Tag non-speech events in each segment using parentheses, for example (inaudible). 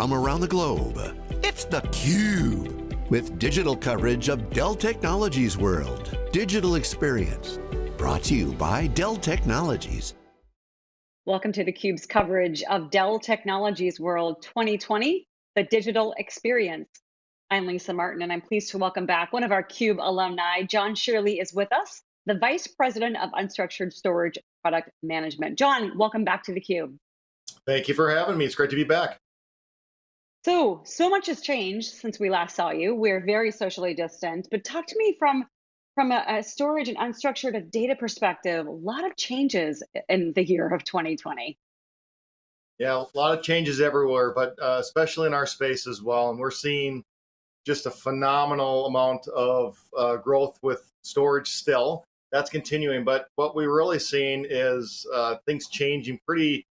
from around the globe. It's theCUBE, with digital coverage of Dell Technologies World. Digital Experience, brought to you by Dell Technologies. Welcome to theCUBE's coverage of Dell Technologies World 2020, the digital experience. I'm Lisa Martin and I'm pleased to welcome back one of our CUBE alumni, John Shirley is with us, the Vice President of Unstructured Storage Product Management. John, welcome back to theCUBE. Thank you for having me. It's great to be back. So, so much has changed since we last saw you. We're very socially distant, but talk to me from from a, a storage and unstructured data perspective, a lot of changes in the year of 2020. Yeah, a lot of changes everywhere, but uh, especially in our space as well. And we're seeing just a phenomenal amount of uh, growth with storage still. That's continuing, but what we're really seeing is uh, things changing pretty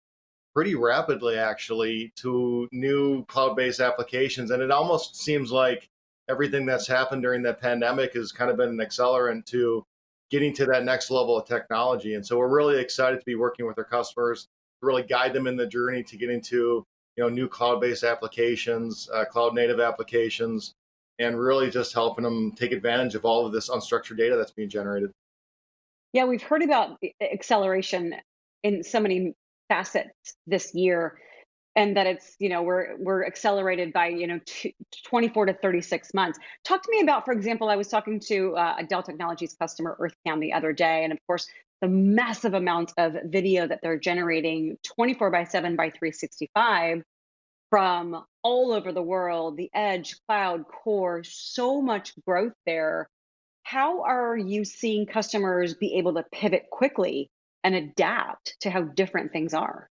pretty rapidly actually to new cloud-based applications and it almost seems like everything that's happened during the pandemic has kind of been an accelerant to getting to that next level of technology and so we're really excited to be working with our customers to really guide them in the journey to get into you know new cloud-based applications uh, cloud native applications and really just helping them take advantage of all of this unstructured data that's being generated. Yeah we've heard about acceleration in so many facets this year and that it's you know we're we're accelerated by you know 24 to 36 months. Talk to me about for example i was talking to uh, a dell technologies customer earthcam the other day and of course the massive amount of video that they're generating 24 by 7 by 365 from all over the world the edge cloud core so much growth there. How are you seeing customers be able to pivot quickly and adapt to how different things are.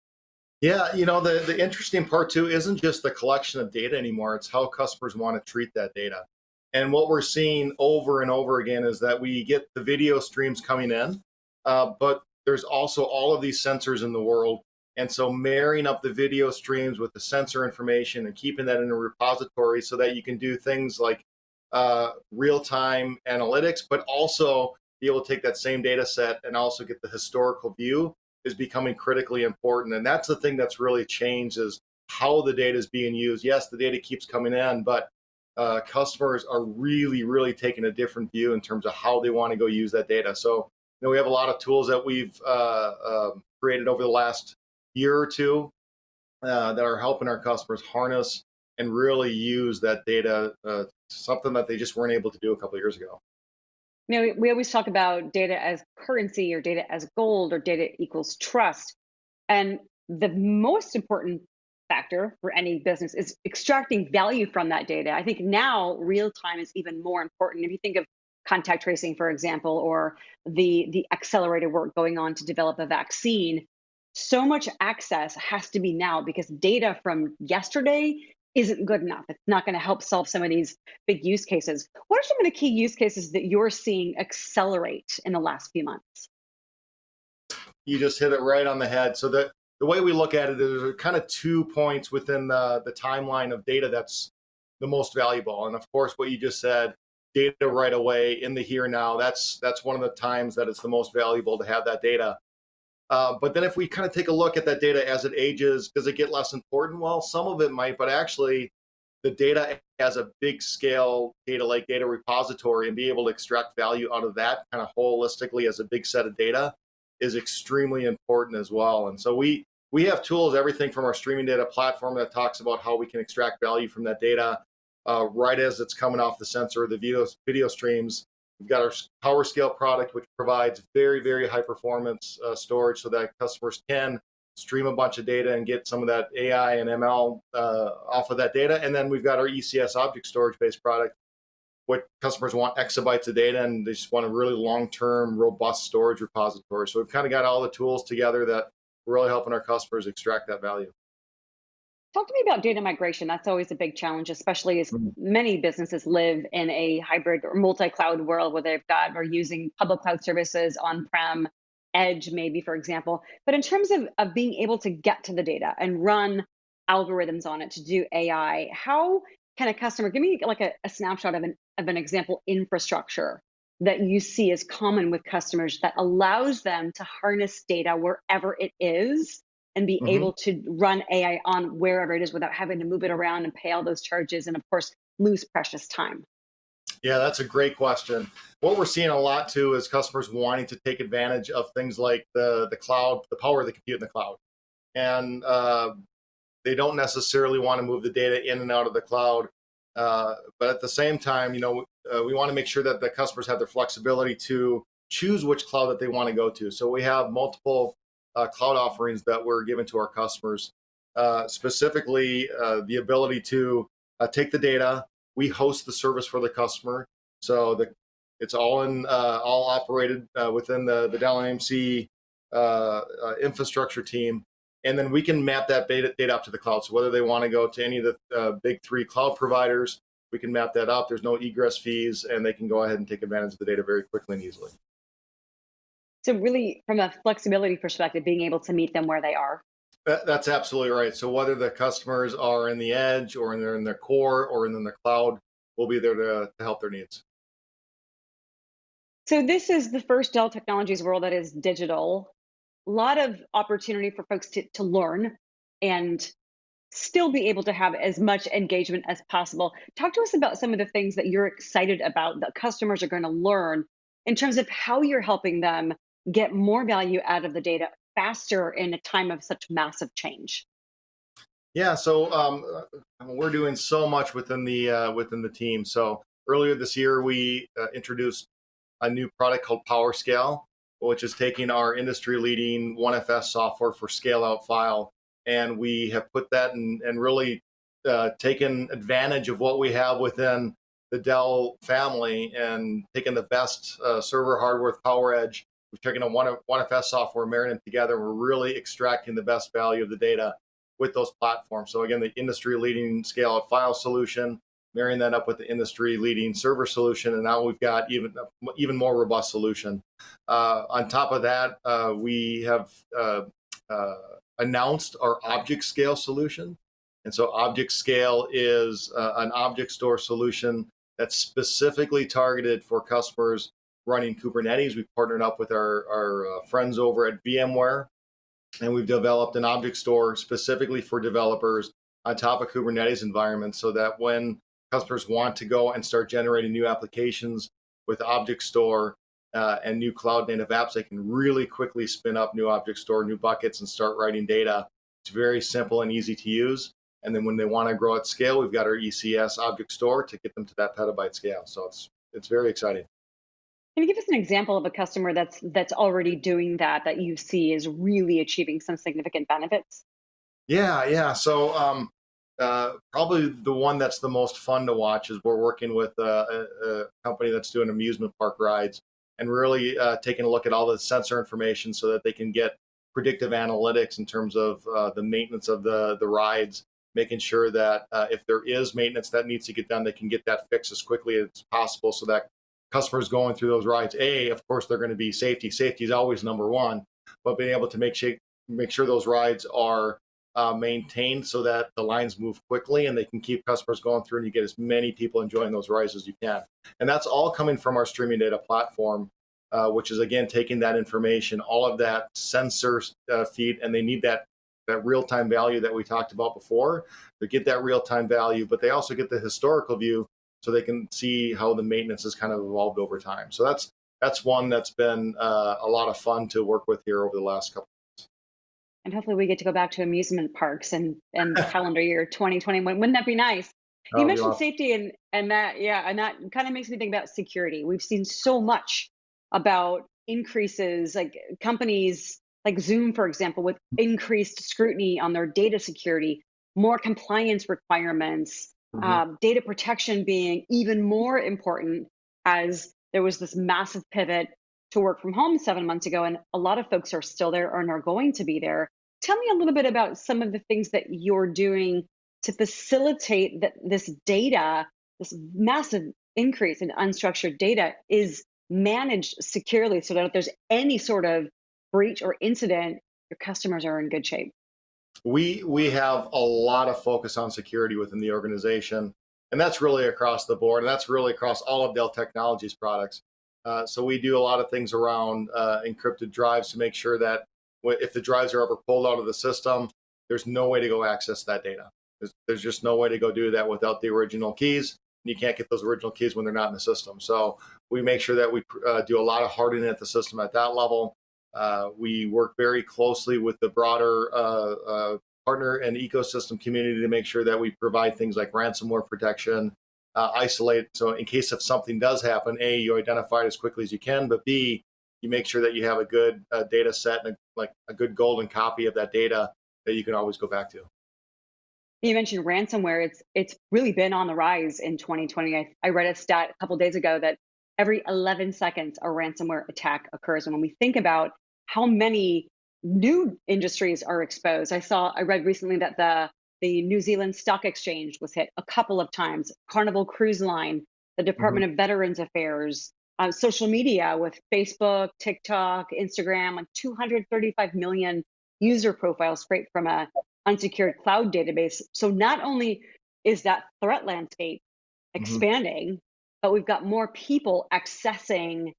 Yeah, you know, the, the interesting part too isn't just the collection of data anymore, it's how customers want to treat that data. And what we're seeing over and over again is that we get the video streams coming in, uh, but there's also all of these sensors in the world. And so marrying up the video streams with the sensor information and keeping that in a repository so that you can do things like uh, real-time analytics, but also be able to take that same data set and also get the historical view is becoming critically important. And that's the thing that's really changed is how the data is being used. Yes, the data keeps coming in, but uh, customers are really, really taking a different view in terms of how they want to go use that data. So, you know, we have a lot of tools that we've uh, uh, created over the last year or two uh, that are helping our customers harness and really use that data, uh, something that they just weren't able to do a couple years ago you know, we always talk about data as currency or data as gold or data equals trust. And the most important factor for any business is extracting value from that data. I think now real time is even more important. If you think of contact tracing, for example, or the, the accelerated work going on to develop a vaccine, so much access has to be now because data from yesterday isn't good enough. It's not going to help solve some of these big use cases. What are some of the key use cases that you're seeing accelerate in the last few months? You just hit it right on the head. So the, the way we look at it is there kind of two points within the, the timeline of data that's the most valuable. And of course, what you just said, data right away in the here now, that's, that's one of the times that it's the most valuable to have that data. Uh, but then if we kind of take a look at that data as it ages, does it get less important? Well, some of it might, but actually the data as a big scale data lake data repository and be able to extract value out of that kind of holistically as a big set of data is extremely important as well. And so we we have tools, everything from our streaming data platform that talks about how we can extract value from that data uh, right as it's coming off the sensor, the video, video streams, We've got our PowerScale product, which provides very, very high performance uh, storage so that customers can stream a bunch of data and get some of that AI and ML uh, off of that data. And then we've got our ECS object storage based product, what customers want exabytes of data and they just want a really long-term, robust storage repository. So we've kind of got all the tools together that we're really helping our customers extract that value. Talk to me about data migration. That's always a big challenge, especially as mm. many businesses live in a hybrid or multi-cloud world where they've got or using public cloud services on-prem, edge maybe, for example. But in terms of, of being able to get to the data and run algorithms on it to do AI, how can a customer, give me like a, a snapshot of an, of an example infrastructure that you see as common with customers that allows them to harness data wherever it is and be mm-hmm. able to run AI on wherever it is without having to move it around and pay all those charges and, of course, lose precious time? Yeah, that's a great question. What we're seeing a lot too is customers wanting to take advantage of things like the the cloud, the power of the compute in the cloud, and uh, they don't necessarily want to move the data in and out of the cloud. Uh, but at the same time, you know, uh, we want to make sure that the customers have the flexibility to choose which cloud that they want to go to. So we have multiple uh, cloud offerings that we're giving to our customers, uh, specifically uh, the ability to take the data, we host the service for the customer. So the it's all in uh, all operated uh, within the the Dell uh, uh, infrastructure team, and then we can map that data, data up to the cloud. So whether they want to go to any of the uh, big three cloud providers, we can map that up. There's no egress fees, and they can go ahead and take advantage of the data very quickly and easily. So really, from a flexibility perspective, being able to meet them where they are. That's absolutely right. So whether the customers are in the edge or in their in their core or in the cloud, we'll be there to, to help their needs. So this is the first Dell Technologies world that is digital. A lot of opportunity for folks to, to learn and still be able to have as much engagement as possible. Talk to us about some of the things that you're excited about that customers are going to learn in terms of how you're helping them get more value out of the data faster in a time of such massive change? Yeah, so um, uh, we're doing so much within the uh, within the team. So earlier this year, we uh, introduced a new product called PowerScale, which is taking our industry-leading OneFS software for scale-out file, and we have put that in, and really uh, taken advantage of what we have within the Dell family and taken the best uh, server hardware with PowerEdge We've taken a one, OneFS software, marrying them together. We're really extracting the best value of the data with those platforms. So again, the industry leading scale of file solution, marrying that up with the industry leading server solution. And now we've got even, even more robust solution. Uh, on top of that, uh, we have uh, uh announced our object scale solution. And so object scale is uh, an object store solution that's specifically targeted for customers running Kubernetes. We've partnered up with our, our uh, friends over at VMware, and we've developed an object store specifically for developers on top of Kubernetes environments so that when customers want to go and start generating new applications with object store uh, and new cloud native apps, they can really quickly spin up new object store, new buckets, and start writing data. It's very simple and easy to use. And then when they want to grow at scale, we've got our ECS object store to get them to that petabyte scale. So it's it's very exciting. Can you give us an example of a customer that's that's already doing that that you see is really achieving some significant benefits? Yeah, yeah. So um, uh, probably the one that's the most fun to watch is we're working with a, a company that's doing amusement park rides and really uh, taking a look at all the sensor information so that they can get predictive analytics in terms of uh, the maintenance of the the rides making sure that uh, if there is maintenance that needs to get done, they can get that fixed as quickly as possible so that customers going through those rides, A, of course, they're going to be safety. Safety is always number one, but being able to make sure, make sure those rides are uh, maintained so that the lines move quickly and they can keep customers going through and you get as many people enjoying those rides as you can. And that's all coming from our streaming data platform, uh, which is again taking that information, all of that sensor uh, feed, and they need that that real-time value that we talked about before. They get that real-time value, but they also get the historical view so they can see how the maintenance has kind of evolved over time. So that's that's one that's been uh, a lot of fun to work with here over the last couple. Of Months. And hopefully we get to go back to amusement parks and and (laughs) calendar year 2021. Wouldn't that be nice? You oh, mentioned safety and and that yeah, and that kind of makes me think about security. We've seen so much about increases like companies like Zoom, for example, with increased scrutiny on their data security, more compliance requirements, mm-hmm. um, data protection being even more important as there was this massive pivot to work from home seven months ago, and a lot of folks are still there and are going to be there. Tell me a little bit about some of the things that you're doing to facilitate that this data, this massive increase in unstructured data, is managed securely so that if there's any sort of breach or incident, your customers are in good shape we we have a lot of focus on security within the organization and that's really across the board and that's really across all of dell technologies products uh, so we do a lot of things around uh, encrypted drives to make sure that if the drives are ever pulled out of the system, there's no way to go access that data. There's, there's just no way to go do that without the original keys. And you can't get those original keys when they're not in the system. So we make sure that we uh, do a lot of hardening at the system at that level. Uh, we work very closely with the broader uh, uh partner and ecosystem community to make sure that we provide things like ransomware protection, uh, isolate. So in case if something does happen, A, you identify it as quickly as you can, but B, you make sure that you have a good uh, data set and a, like a good golden copy of that data that you can always go back to. You mentioned ransomware. It's it's really been on the rise in 2020. I, I read a stat a couple days ago that every 11 seconds a ransomware attack occurs. And when we think about how many new industries are exposed, I saw I read recently that the the New Zealand Stock Exchange was hit a couple of times. Carnival Cruise Line, the Department mm-hmm. of Veterans Affairs, uh, social media with Facebook, TikTok, Instagram, like 235 million user profiles straight from a unsecured cloud database. So not only is that threat landscape mm-hmm. expanding, mm-hmm. but we've got more people accessing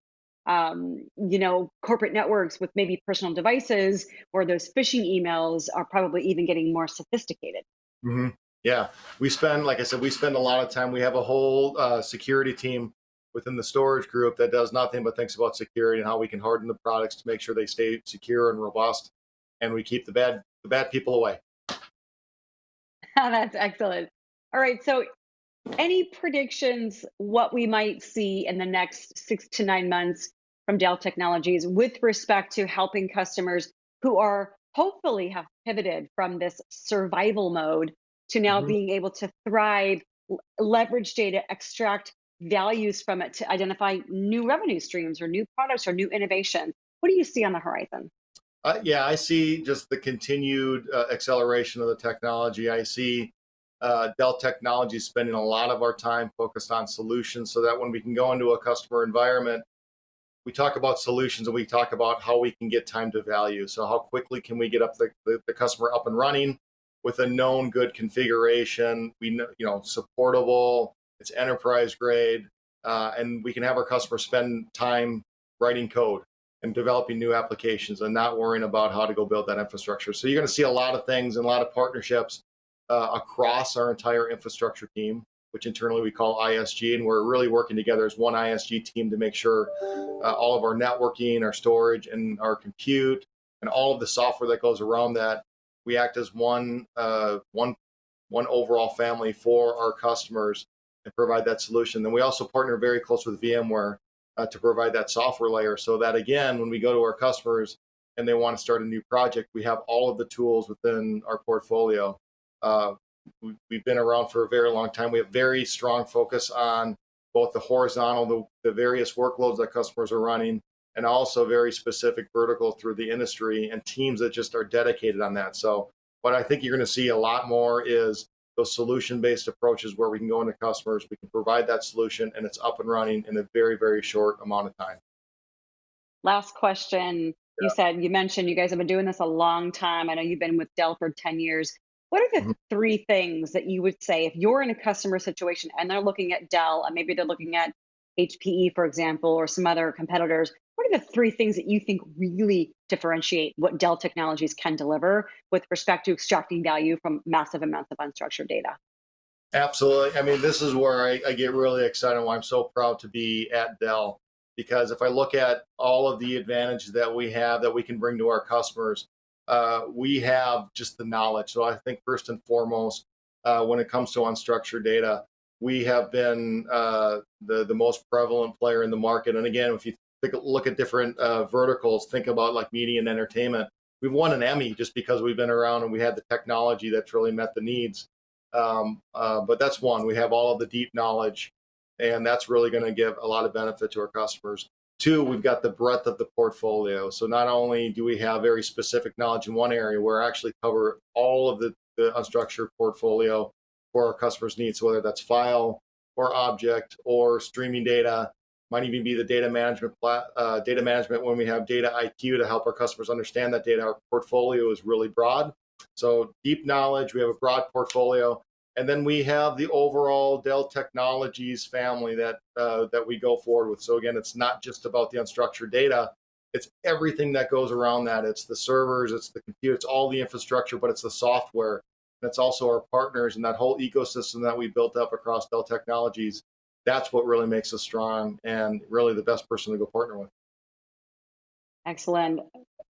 um, you know, corporate networks with maybe personal devices, or those phishing emails are probably even getting more sophisticated. Mm-hmm. Yeah, we spend, like I said, we spend a lot of time. We have a whole uh, security team within the storage group that does nothing but thinks about security and how we can harden the products to make sure they stay secure and robust, and we keep the bad the bad people away. (laughs) That's excellent. All right, so any predictions what we might see in the next six to nine months from Dell Technologies with respect to helping customers who are hopefully have pivoted from this survival mode to now mm-hmm. being able to thrive, leverage data, extract values from it to identify new revenue streams or new products or new innovation. What do you see on the horizon? Uh, yeah, I see just the continued uh, acceleration of the technology. I see uh, Dell Technologies spending a lot of our time focused on solutions so that when we can go into a customer environment, we talk about solutions and we talk about how we can get time to value. So how quickly can we get up the, the, the customer up and running with a known good configuration, we know, you know, supportable, it's enterprise grade, uh, and we can have our customers spend time writing code and developing new applications and not worrying about how to go build that infrastructure. So you're going to see a lot of things and a lot of partnerships uh, across our entire infrastructure team, which internally we call ISG, and we're really working together as one ISG team to make sure uh, all of our networking, our storage, and our compute, and all of the software that goes around that, we act as one uh, one one overall family for our customers and provide that solution. Then we also partner very close with VMware uh, to provide that software layer so that again, when we go to our customers and they want to start a new project, we have all of the tools within our portfolio. Uh, we, have been around for a very long time. We have very strong focus on both the horizontal, the, the various workloads that customers are running, and also very specific vertical through the industry and teams that just are dedicated on that. So what I think you're going to see a lot more is those solution-based approaches where we can go into customers, we can provide that solution, and it's up and running in a very, very short amount of time. Last question. Yeah. You said you mentioned you guys have been doing this a long time. I know you've been with Dell for 10 years. What are the mm-hmm. three things that you would say if you're in a customer situation and they're looking at Dell and maybe they're looking at HPE, for example, or some other competitors? What are the three things that you think really differentiate what Dell Technologies can deliver with respect to extracting value from massive amounts of unstructured data? Absolutely. I mean, this is where I, I get really excited. Why I'm so proud to be at Dell because if I look at all of the advantages that we have that we can bring to our customers, uh, we have just the knowledge. So I think first and foremost, uh, when it comes to unstructured data, we have been uh, the the most prevalent player in the market. And again, if you think, look at different uh, verticals, think about like media and entertainment. We've won an Emmy just because we've been around and we had the technology that's really met the needs. Um, uh, but that's one. We have all of the deep knowledge, and that's really going to give a lot of benefit to our customers. Two, we've got the breadth of the portfolio. So not only do we have very specific knowledge in one area, we're actually cover all of the, the unstructured portfolio for our customers' needs, whether that's file or object or streaming data, might even be the data management uh, data management when we have data IQ to help our customers understand that data. Our portfolio is really broad. So deep knowledge, we have a broad portfolio. And then we have the overall Dell Technologies family that uh, that we go forward with. So again, it's not just about the unstructured data, it's everything that goes around that. It's the servers, it's the computer, it's all the infrastructure, but it's the software. That's also our partners and that whole ecosystem that we built up across Dell Technologies. That's what really makes us strong and really the best person to go partner with. Excellent.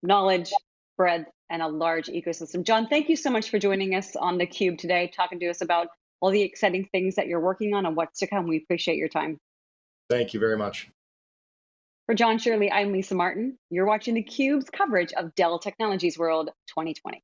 Knowledge, breadth, and a large ecosystem. John, thank you so much for joining us on theCUBE today, talking to us about all the exciting things that you're working on and what's to come. We appreciate your time. Thank you very much. For John Shirley, I'm Lisa Martin. You're watching theCUBE's coverage of Dell Technologies World 2020.